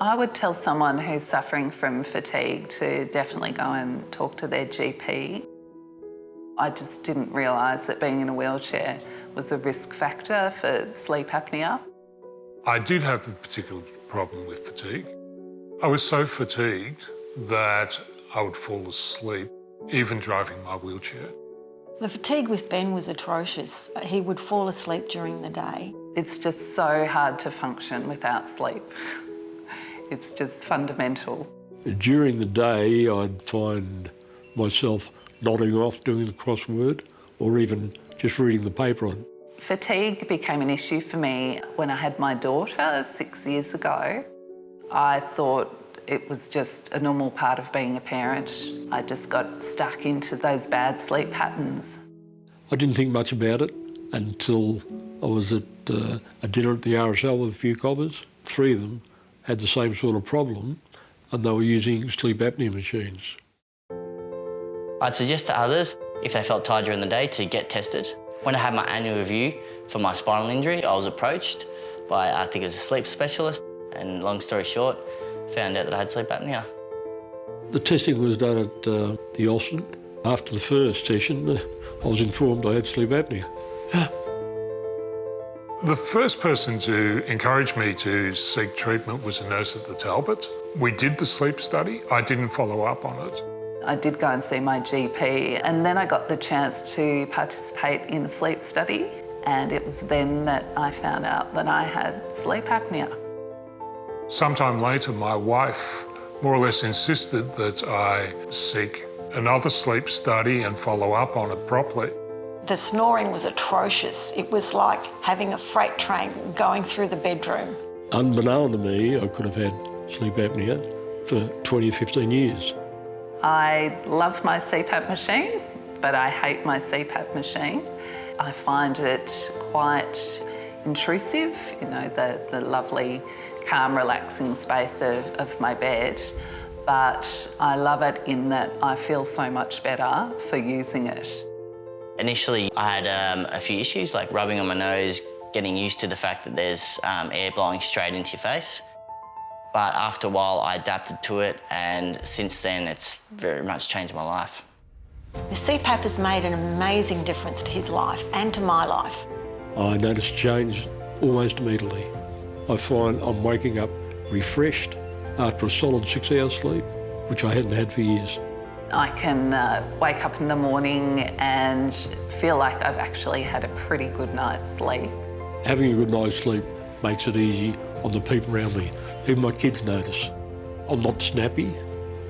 I would tell someone who's suffering from fatigue to definitely go and talk to their GP. I just didn't realise that being in a wheelchair was a risk factor for sleep apnoea. I did have a particular problem with fatigue. I was so fatigued that I would fall asleep, even driving my wheelchair. The fatigue with Ben was atrocious. He would fall asleep during the day. It's just so hard to function without sleep. It's just fundamental. During the day, I'd find myself nodding off doing the crossword or even just reading the paper on. Fatigue became an issue for me when I had my daughter six years ago. I thought it was just a normal part of being a parent. I just got stuck into those bad sleep patterns. I didn't think much about it until I was at uh, a dinner at the RSL with a few cobbers. Three of them had the same sort of problem and they were using sleep apnea machines. I'd suggest to others, if they felt tired during the day, to get tested. When I had my annual review for my spinal injury, I was approached by, I think it was a sleep specialist, and long story short, found out that I had sleep apnea. The testing was done at uh, the Austin. After the first session, uh, I was informed I had sleep apnea. The first person to encourage me to seek treatment was a nurse at the Talbot. We did the sleep study. I didn't follow up on it. I did go and see my GP and then I got the chance to participate in a sleep study and it was then that I found out that I had sleep apnea. Sometime later, my wife more or less insisted that I seek another sleep study and follow up on it properly. The snoring was atrocious. It was like having a freight train going through the bedroom. Unbeknown to me, I could have had sleep apnea for 20 or 15 years. I love my CPAP machine, but I hate my CPAP machine. I find it quite intrusive, you know, the, the lovely, calm, relaxing space of, of my bed. But I love it in that I feel so much better for using it. Initially, I had um, a few issues, like rubbing on my nose, getting used to the fact that there's um, air blowing straight into your face. But after a while, I adapted to it, and since then, it's very much changed my life. The CPAP has made an amazing difference to his life and to my life. I noticed change almost immediately. I find I'm waking up refreshed after a solid six hours sleep, which I hadn't had for years. I can uh, wake up in the morning and feel like I've actually had a pretty good night's sleep. Having a good night's sleep makes it easy on the people around me. Even my kids notice. I'm not snappy.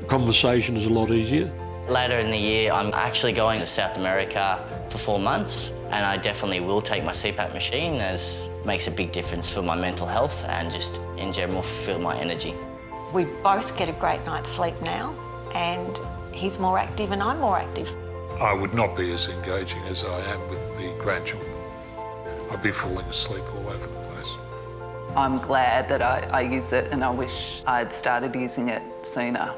Conversation is a lot easier. Later in the year, I'm actually going to South America for four months, and I definitely will take my CPAP machine as it makes a big difference for my mental health and just in general fulfill my energy. We both get a great night's sleep now, and he's more active and I'm more active. I would not be as engaging as I am with the grandchildren. I'd be falling asleep all over the place. I'm glad that I, I use it and I wish I'd started using it sooner.